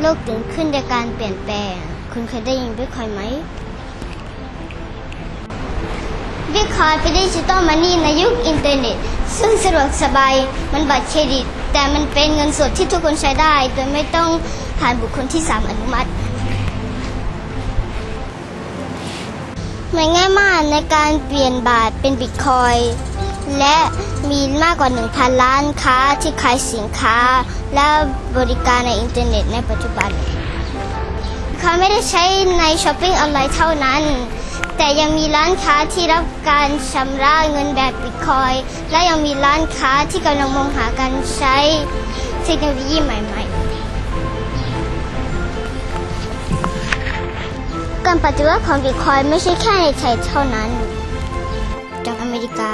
โลกตื่นขึ้นในการเปลี่ยนแปลง คุณเคยได้ยินบิตคอยไหมบิตคอยเป็น digital money ในยุคอินเทอร์เน็ต ซึ่งสะดวกสบาย เหมือนบัตรเครดิต แต่มันเป็นเงินสดที่ทุกคนใช้ได้ โดยไม่ต้องผ่านบุคคลที่สามอนุมัติ มันง่ายมากในการเปลี่ยนบาทเป็นบิตคอย และมีมากกว่า 1,000 ร้านค้าที่ขายสินค้า และบริการในอินเทอร์เน็ตในปัจจุบัน เขาไม่ได้ใช้ในช้อปปิ้งออนไลน์เท่านั้น แต่ยังมีร้านค้าที่รับการชำระเงินแบบบิตคอย และยังมีร้านค้าที่กำลังมองหาการใช้เทคโนโลยีใหม่ ๆการปฏิวัติของบิตคอยไม่ใช่แค่ในไทยเท่านั้น จากอเมริกา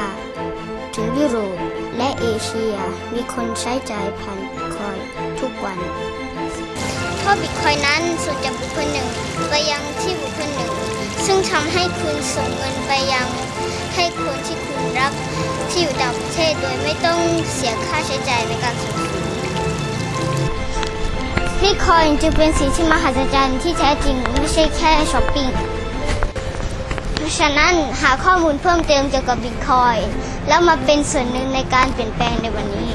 ถึงยุโรปและเอเชียมีคนใช้จ่ายผ่านบิตคอยทุกวัน เพราะบิตคอยนั้นส่วนจากบุคคลหนึ่งไปยังที่บุคคลหนึ่ง ซึ่งทำให้คุณส่งเงินไปยังให้คนที่คุณรักที่อยู่ต่างประเทศโดยไม่ต้องเสียค่าใช้จ่ายในการส่งคืนบิตคอยจึงเป็นสิ่งที่มหัศจรรย์ที่แท้จริงไม่ใช่แค่ช้อปปิ้ง ฉะนั้นหาข้อมูลเพิ่มเติมเกี่ยวกับบิตคอยน์แล้วมาเป็นส่วนหนึ่งในการเปลี่ยนแปลงในวันนี้